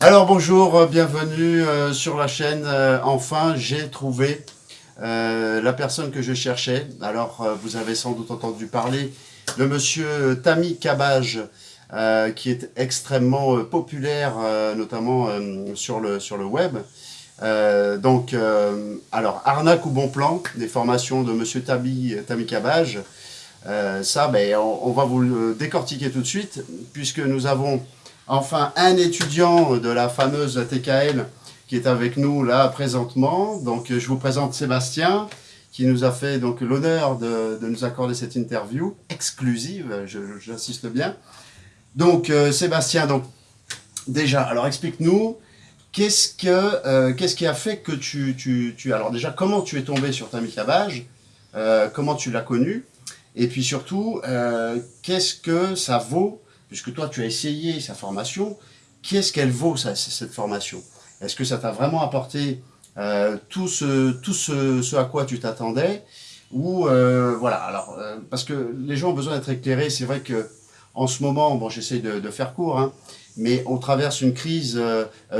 Alors bonjour, euh, bienvenue euh, sur la chaîne. Euh, enfin, j'ai trouvé la personne que je cherchais. Alors, vous avez sans doute entendu parler de monsieur Tami Cabage, qui est extrêmement populaire, notamment sur, le, web. donc, alors, arnaque ou bon plan, des formations de monsieur Tami, Tami Cabage. ça, ben, on va vous le décortiquer tout de suite, puisque nous avons Enfin, un étudiant de la fameuse TKL qui est avec nous là présentement. Donc, je vous présente Sébastien, qui nous a fait donc l'honneur de, nous accorder cette interview exclusive, j'insiste bien. Donc, euh, Sébastien, donc déjà, alors explique-nous, qu'est-ce que euh, qu'est-ce qui a fait que tu, tu, tu, Alors déjà, comment tu es tombé sur ta Cabage euh, Comment tu l'as connu Et puis surtout, qu'est-ce que ça vaut puisque toi tu as essayé sa formation, qu'est-ce qu'elle vaut cette formation? Est-ce que ça t'a vraiment apporté euh, tout, ce, tout ce, à quoi tu t'attendais? Ou euh, voilà, alors euh, parce que les gens ont besoin d'être éclairés, c'est vrai que en ce moment, bon j'essaie de, faire court, hein, mais on traverse une crise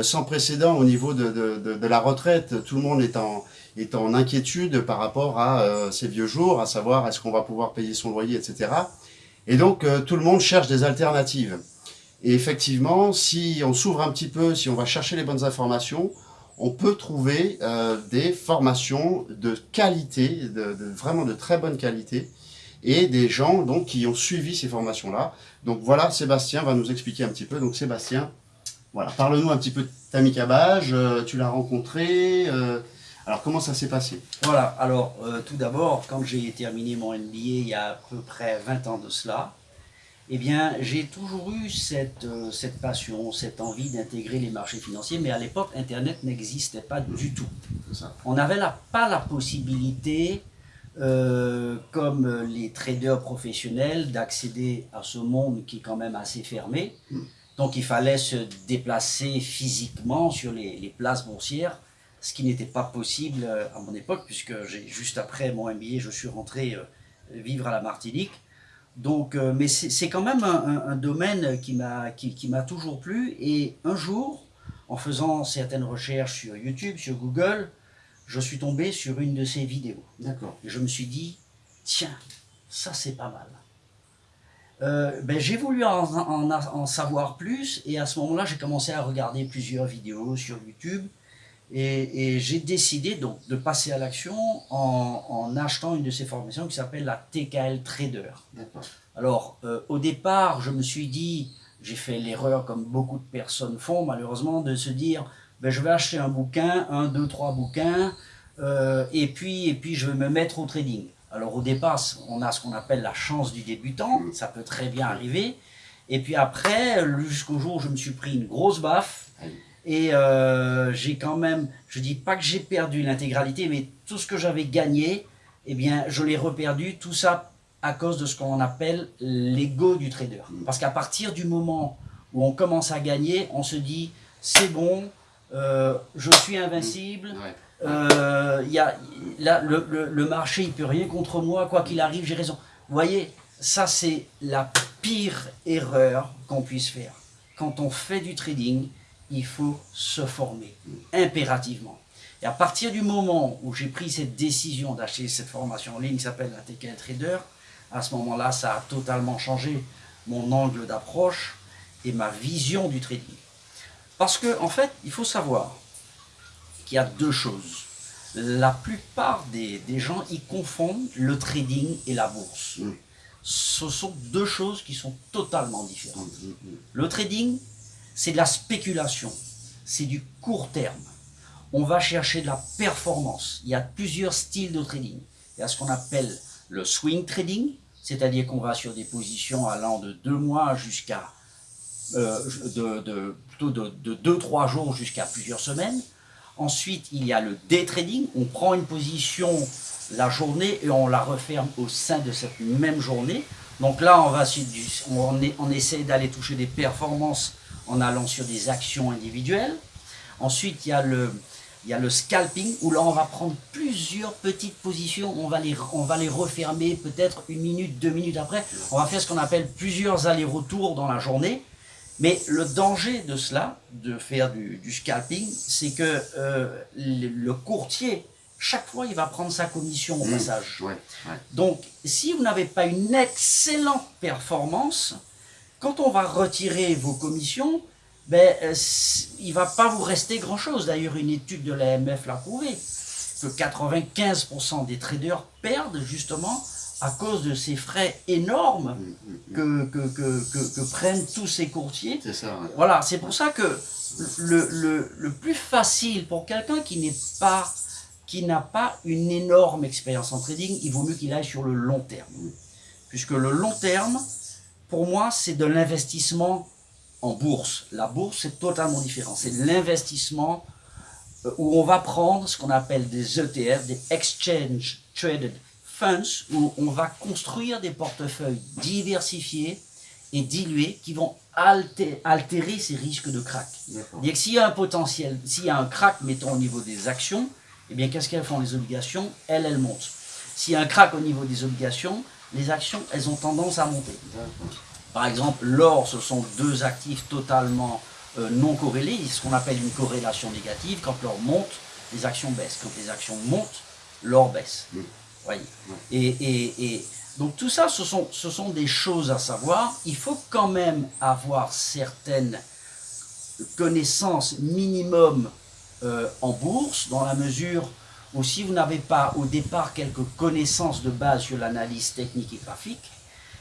sans précédent au niveau de, de, la retraite, tout le monde est en, est en inquiétude par rapport à ces vieux jours, à savoir est-ce qu'on va pouvoir payer son loyer, etc. Et donc, euh, tout le monde cherche des alternatives. Et effectivement, si on s'ouvre un petit peu, si on va chercher les bonnes informations, on peut trouver euh, des formations de qualité, vraiment de très bonne qualité, et des gens donc qui ont suivi ces formations-là. Donc voilà, Sébastien va nous expliquer un petit peu. Donc Sébastien, voilà, parle-nous un petit peu de Tammy Cabage, euh, tu l'as rencontré, alors, comment ça s'est passé? Voilà, alors, euh, tout d'abord, quand j'ai terminé mon MBA il y a à peu près 20 ans de cela, eh bien, j'ai toujours eu cette, euh, cette passion, cette envie d'intégrer les marchés financiers, mais à l'époque, Internet n'existait pas du tout. On n'avait pas la possibilité, euh, comme les traders professionnels, d'accéder à ce monde qui est quand même assez fermé. Hmm. Donc, il fallait se déplacer physiquement sur les, les places boursières ce qui n'était pas possible euh, à mon époque, puisque juste après mon MBA, je suis rentré euh, vivre à la Martinique. Donc, euh, mais c'est quand même un, domaine qui m'a qui, qui toujours plu. Et un jour, en faisant certaines recherches sur YouTube, sur Google, je suis tombé sur une de ces vidéos. D'accord. Et je me suis dit, tiens, ça c'est pas mal. ben, j'ai voulu en, en, en, savoir plus et à ce moment-là, j'ai commencé à regarder plusieurs vidéos sur YouTube et, j'ai décidé donc de passer à l'action en, achetant une de ces formations qui s'appelle la TKL Trader. Alors, euh, au départ, je me suis dit, j'ai fait l'erreur comme beaucoup de personnes font malheureusement, de se dire, ben, je vais acheter un bouquin, un, deux, trois bouquins, euh, et, puis, et puis je vais me mettre au trading. Alors au départ, on a ce qu'on appelle la chance du débutant, ça peut très bien arriver. Et puis après, jusqu'au jour où je me suis pris une grosse baffe, et euh, j'ai quand même, je dis pas que j'ai perdu l'intégralité, mais tout ce que j'avais gagné, eh bien, je l'ai reperdu. Tout ça à cause de ce qu'on appelle l'ego du trader. Mm. Parce qu'à partir du moment où on commence à gagner, on se dit, c'est bon, euh, je suis invincible, mm. euh, y a, là, le, le, marché, il peut rien contre moi, quoi qu'il arrive, j'ai raison. Vous voyez, ça c'est la pire erreur qu'on puisse faire. Quand on fait du trading, il faut se former, impérativement. Et à partir du moment où j'ai pris cette décision d'acheter cette formation en ligne qui s'appelle la TKL Trader, à ce moment-là, ça a totalement changé mon angle d'approche et ma vision du trading. Parce que, en fait, il faut savoir qu'il y a deux choses. La plupart des, des, gens, ils confondent le trading et la bourse. Mm. Ce sont deux choses qui sont totalement différentes. Mm, mm, le trading, c'est de la spéculation, c'est du court terme. On va chercher de la performance. Il y a plusieurs styles de trading. Il y a ce qu'on appelle le swing trading, c'est-à-dire qu'on va sur des positions allant de deux mois jusqu'à euh, de, plutôt de 2-3 jours jusqu'à plusieurs semaines. Ensuite, il y a le day trading. On prend une position la journée et on la referme au sein de cette même journée. Donc là, on, va, on essaie d'aller toucher des performances en allant sur des actions individuelles. Ensuite, il y a le, il y a le scalping, où là, on va prendre plusieurs petites positions, on va les, on va les refermer peut-être une minute, deux minutes après. On va faire ce qu'on appelle plusieurs allers-retours dans la journée. Mais le danger de cela, de faire du, scalping, c'est que euh, le, courtier, chaque fois, il va prendre sa commission au mmh. passage. Donc, si vous n'avez pas une excellente performance, quand on va retirer vos commissions, ben, euh, il ne va pas vous rester grand-chose. D'ailleurs, une étude de l'AMF l'a prouvé, que 95% des traders perdent justement à cause de ces frais énormes mm, mm, mm. que, que, prennent tous ces courtiers. C'est ça. Voilà, c'est pour ça que le, le, plus facile pour quelqu'un qui n'est pas qui n'a pas une énorme expérience en trading, il vaut mieux qu'il aille sur le long terme. Puisque le long terme, pour moi, c'est de l'investissement en bourse. La bourse, c'est totalement différent. C'est de l'investissement euh, où on va prendre ce qu'on appelle des ETF, des Exchange Traded funds où on va construire des portefeuilles diversifiés et dilués qui vont altérer ces risques de crack. S'il y a un potentiel, s'il y a un crack, mettons au niveau des actions, eh bien qu'est-ce qu'elles font les obligations? Elles, elles montent. S'il y a un crack au niveau des obligations, les actions, elles ont tendance à monter. Par exemple, l'or, ce sont deux actifs totalement euh, non corrélés, ce qu'on appelle une corrélation négative. Quand l'or monte, les actions baissent. Quand les actions montent, l'or baisse. Et, donc tout ça, ce sont, ce sont des choses à savoir. Il faut quand même avoir certaines connaissances minimum euh, en bourse, dans la mesure où si vous n'avez pas au départ quelques connaissances de base sur l'analyse technique et graphique,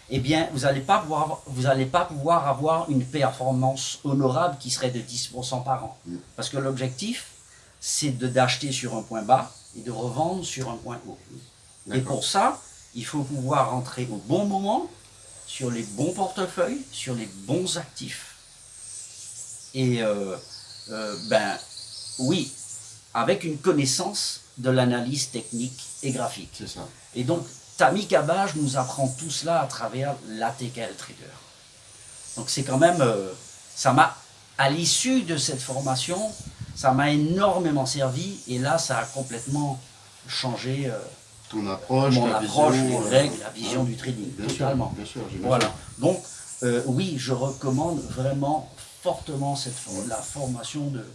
eh bien, vous n'allez pas, pouvoir, pas pouvoir avoir une performance honorable qui serait de 10% par an. Mm. Parce que l'objectif, c'est d'acheter sur un point bas et de revendre sur un point haut. Et pour ça, il faut pouvoir rentrer au bon moment, sur les bons portefeuilles, sur les bons actifs. Et euh, euh, ben oui, avec une connaissance de l'analyse technique et graphique. C'est ça. Et donc, Tammy Cabage nous apprend tout cela à travers l'ATKL Trader. Donc c'est quand même, euh, ça m'a, à l'issue de cette formation, ça m'a énormément servi et là ça a complètement changé ton approche, mon approche, les euh, règles, la vision du trading, totalement. bien sûr, voilà. Donc, euh, oui, je recommande vraiment fortement cette, la formation de,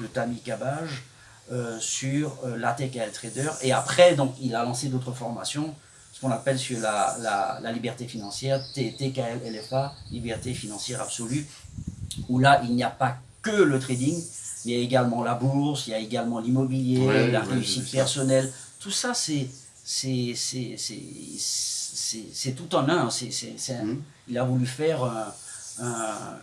de Tammy Cabage euh, sur la TKL Trader. Et après, donc, il a lancé d'autres formations, ce qu'on appelle sur la, la, la, liberté financière, TKL LFA, liberté financière absolue, où là, il n'y a pas que le trading, il y a également la bourse, il y a également l'immobilier, la réussite personnelle. Tout ça, c'est c'est tout en un. Mmh. Il a voulu faire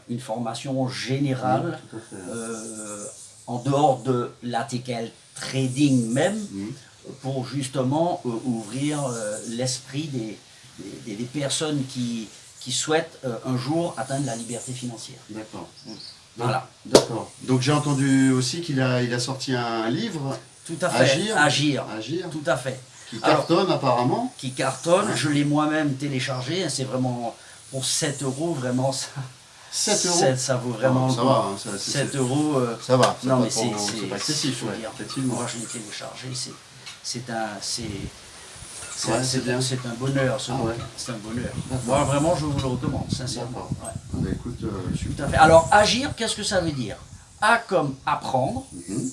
une formation générale euh, en dehors de l'ATKL trading même mmh. pour justement euh, ouvrir euh, l'esprit des, des, personnes qui, qui souhaitent un jour atteindre la liberté financière. D'accord. Mmh. Voilà. D'accord. Donc j'ai entendu aussi qu'il a, il a sorti un livre. Tout à fait. Agir. Agir. Agir. Tout à fait. Qui cartonne apparemment Qui cartonne, je l'ai moi-même téléchargé, hein, c'est vraiment pour 7 euros, vraiment ça. 7 euros Ça vaut vraiment. Oh, ça va, hein, ça, 7 euros. Euh, ça va, non, mais c'est pas excessif. Ouais, Moi je l'ai téléchargé, c'est un. C'est un bonheur, ce ah, c'est un bonheur. Moi, vraiment, je vous le recommande, sincèrement. Ouais. Bah, écoute, euh, Tout à fait. Alors, agir, qu'est-ce que ça veut dire? A comme apprendre, mhm.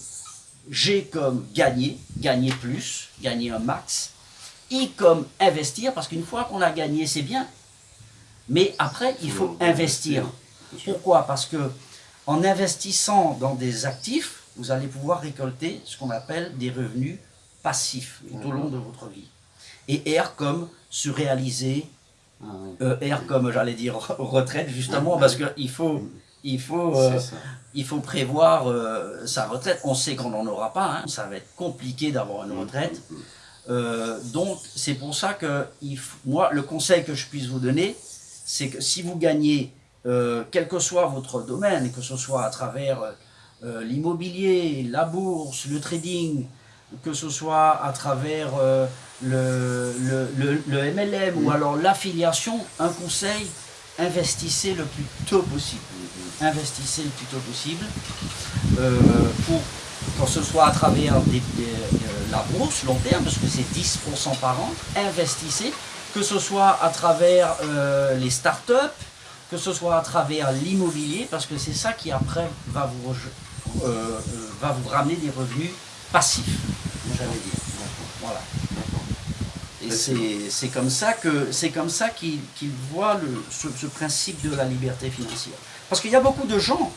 G comme gagner, gagner plus, gagner un max. I comme investir, parce qu'une fois qu'on a gagné, c'est bien. Mais après, il faut investir. Pourquoi? Parce que en investissant dans des actifs, vous allez pouvoir récolter ce qu'on appelle des revenus passifs tout au long de votre vie. Et R comme se réaliser, ah euh, R comme j'allais dire retraite justement, parce qu'il faut il faut, euh, il faut prévoir euh, sa retraite. On sait qu'on n'en aura pas, hein. ça va être compliqué d'avoir une retraite. Euh, donc c'est pour ça que moi, le conseil que je puisse vous donner, c'est que si vous gagnez, quel que soit votre domaine, que ce soit à travers l'immobilier, la bourse, le trading, que ce soit à travers le, le, le, MLM ou alors l'affiliation, un conseil, investissez le plus tôt possible. Investissez le plus tôt possible euh, pour que ce soit à travers la bourse long terme, parce que c'est 10% par an, investissez, que ce soit à travers euh, les startups, que ce soit à travers l'immobilier, parce que c'est ça qui après va vous, euh, euh, va vous ramener des revenus passifs, j'allais dire. Voilà. Et c'est comme ça que c'est comme ça qu'il voit le, ce, principe de la liberté financière. Parce qu'il y a beaucoup de gens,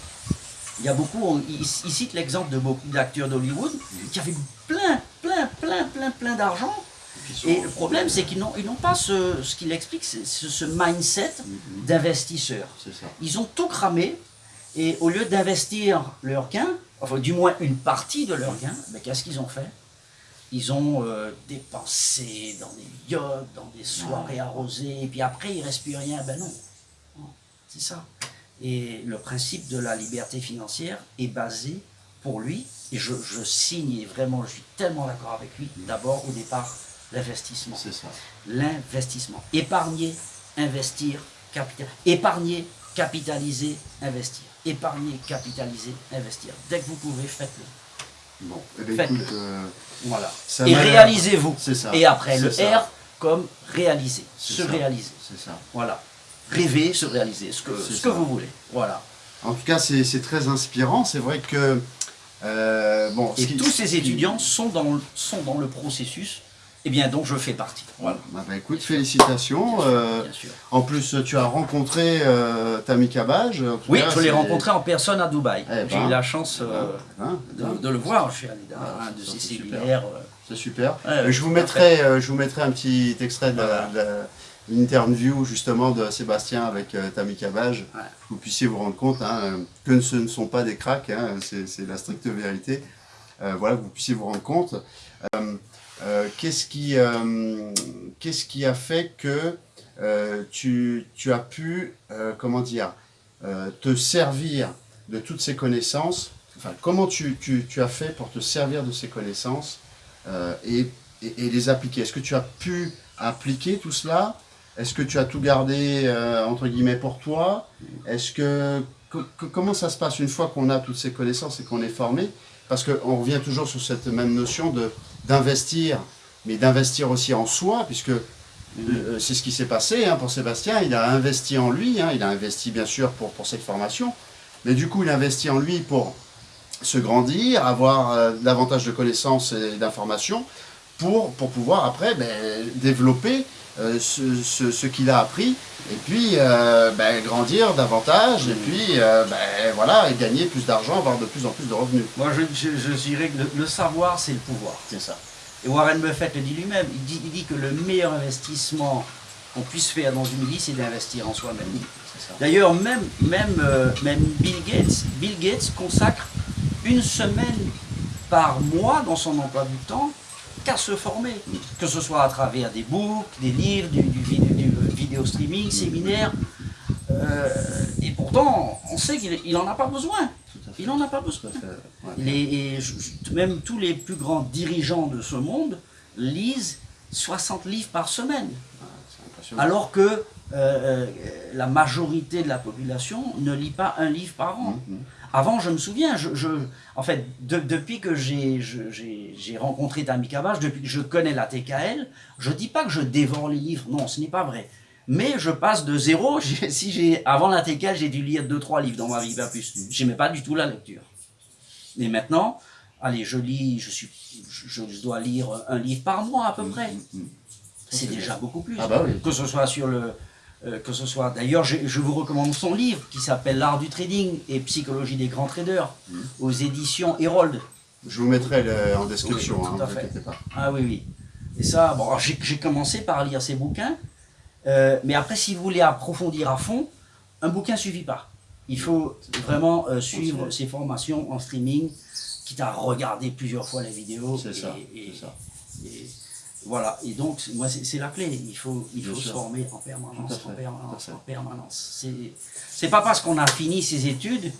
il y a beaucoup, il, cite l'exemple de beaucoup d'acteurs d'Hollywood qui avaient plein, plein, plein, plein, plein d'argent. Et le problème, c'est qu'ils n'ont pas ce, ce qu'il explique, c'est ce mindset mm-hmm. d'investisseur. Ils ont tout cramé, et au lieu d'investir leur gain, enfin du moins une partie de leur gain, ben, qu'est-ce qu'ils ont fait? Ils ont euh, dépensé dans des yachts, dans des soirées arrosées, et puis après il ne reste plus rien. Ben non, c'est ça. Et le principe de la liberté financière est basé pour lui, et je, signe, et vraiment je suis tellement d'accord avec lui, d'abord au départ, l'investissement. C'est ça. L'investissement. Épargner, investir, capitaliser. Épargner, capitaliser, investir. Épargner, capitaliser, investir. Dès que vous pouvez, faites-le. Bon, eh ben, écoute, euh, voilà. Et réalisez-vous. C'est ça. Et après, le R comme réaliser, se réaliser. C'est ça. Voilà. Rêver, se réaliser, ce que, ce que vous voulez. Voilà. En tout cas, c'est très inspirant. C'est vrai que... Euh, bon, Et tous ces étudiants sont dans, sont dans le processus eh bien, donc je fais partie. Voilà. Bah, bah, écoute, félicitations. Euh, en plus, tu as rencontré euh, Tammy Cabage. Oui, je l'ai rencontré en personne à Dubaï. Eh J'ai eu ben. la chance euh, hein, de, le voir. Je suis allé un de ses séminaires. C'est super. je, vous mettrai, je vous mettrai un petit extrait de, l'interview justement de Sébastien avec Tammy Cabage. Que vous puissiez vous rendre compte hein, que ce ne sont pas des cracks, hein, c'est la stricte vérité. voilà, que vous puissiez vous rendre compte. Euh, qu'est-ce qui, euh, qu'est-ce qui a fait que euh, tu, tu, as pu, comment dire, te servir de toutes ces connaissances? Enfin, comment tu, tu, tu, as fait pour te servir de ces connaissances et, et, les appliquer? Est-ce que tu as pu appliquer tout cela? Est-ce que tu as tout gardé, entre guillemets, pour toi? Est-ce que, comment ça se passe une fois qu'on a toutes ces connaissances et qu'on est formé? Parce qu'on revient toujours sur cette même notion de d'investir, mais d'investir aussi en soi, puisque euh, c'est ce qui s'est passé hein, pour Sébastien, il a investi en lui, hein, il a investi bien sûr pour, cette formation, mais du coup il a investi en lui pour se grandir, avoir euh, davantage de connaissances et d'informations, pour, pour pouvoir après ben, développer euh, ce, ce, qu'il a appris, et puis ben, grandir davantage, et puis ben, voilà, et gagner plus d'argent, avoir de plus en plus de revenus. Moi je, je, dirais que le savoir c'est le pouvoir. C'est ça. Et Warren Buffett le dit lui-même, il dit, il dit, que le meilleur investissement qu'on puisse faire dans une vie, c'est d'investir en soi-même. D'ailleurs, même, même, euh, même Bill Gates, Bill Gates consacre une semaine par mois dans son emploi du temps qu'à se former, que ce soit à travers des books, des livres, du, du, vidéo streaming, séminaires. Euh, et pourtant, on sait qu'il n'en a pas besoin. Il n'en a pas besoin. même tous les plus grands dirigeants de ce monde lisent 60 livres par semaine. Alors que euh, euh, la majorité de la population ne lit pas un livre par an. Mm, mm. Avant, je me souviens, je, en fait, depuis que j'ai rencontré Tammy Cabage, depuis que je connais la TKL, je ne dis pas que je dévore les livres, non, ce n'est pas vrai. Mais je passe de zéro, si j'ai avant l'intégrale, j'ai dû lire deux trois livres dans ma vie, pas plus. J'aimais pas du tout la lecture. Et maintenant, allez, je lis, je, suis, je, dois lire un livre par mois à peu mm, près. Mm, mm. C'est déjà beaucoup plus. Ah bah que ce soit sur le, euh, que ce soit. D'ailleurs, je, vous recommande son livre qui s'appelle L'art du trading et psychologie des grands traders aux éditions Herold. Je vous mettrai en description. Oui, tout hein, fait. Pas. Ah oui, oui. Et ça, bon, j'ai commencé par lire ces bouquins. Euh, mais après, si vous voulez approfondir à fond, un bouquin ne suffit pas. Il faut vraiment euh, suivre ces formations en streaming, quitte à regarder plusieurs fois la vidéo. C'est ça, voilà, et donc, moi, c'est la clé. Il faut, il faut se former en permanence, en permanence, en permanence. C'est pas parce qu'on a fini ses études,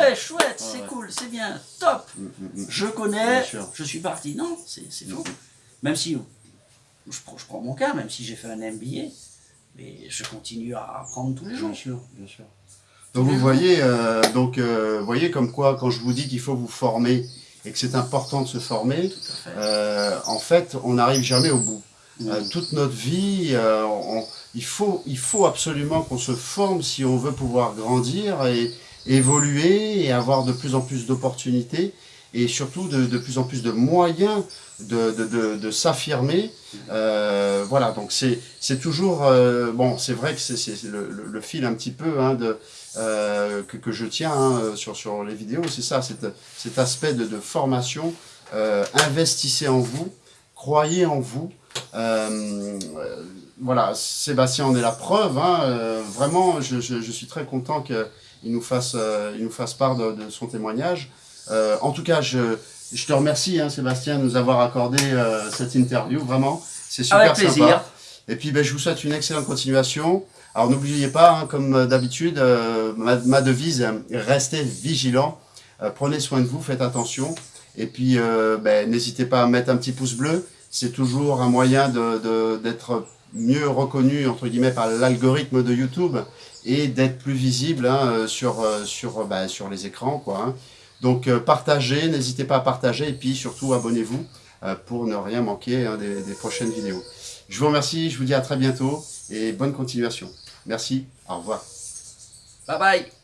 ouais, chouette, c'est cool, c'est bien, top, mm, mm, mm. je connais, je suis parti. Non, c'est faux. Même si, je, je prends mon cas, même si j'ai fait un MBA, mais je continue à apprendre tous les jours. Bien sûr, bien sûr. Donc vous voyez, euh, donc, euh, voyez comme quoi, quand je vous dis qu'il faut vous former et que c'est important de se former, euh, en fait, on n'arrive jamais au bout. euh, Mhm. toute notre vie. euh, on- il, faut, il faut absolument qu'on se forme si on veut pouvoir grandir et évoluer et avoir de plus en plus d'opportunités et surtout de, de plus en plus de moyens de, de, de, de s'affirmer. Euh, voilà, donc c'est c'est toujours... euh, bon, c'est vrai que c'est c'est le, le, le fil un petit peu hein, de, euh, que, que je tiens hein, sur, sur les vidéos, c'est ça, cet, cet aspect de, de formation. Euh, investissez en vous, croyez en vous. Euh, euh, voilà, Sébastien en est la preuve. hein, euh, vraiment, je, je, je suis très content qu'il nous, fasse, euh, il nous fasse part de, de son témoignage. Euh, en tout cas, je, je te remercie, hein, Sébastien, de nous avoir accordé euh, cette interview. Vraiment, c'est super Avec plaisir. sympa. Et puis, ben, je vous souhaite une excellente continuation. Alors, n'oubliez pas, hein, comme d'habitude, euh, ma, devise, restez vigilants. Euh, prenez soin de vous, faites attention. Et puis, euh, ben, n'hésitez pas à mettre un petit pouce bleu. C'est toujours un moyen d'être mieux reconnu, entre guillemets, par l'algorithme de YouTube et d'être plus visible hein, sur, sur, ben, sur les écrans. Quoi, hein. Donc, partagez, n'hésitez pas à partager. Et puis, surtout, abonnez-vous pour ne rien manquer des prochaines vidéos. Je vous remercie, je vous dis à très bientôt et bonne continuation. Merci, au revoir. Bye bye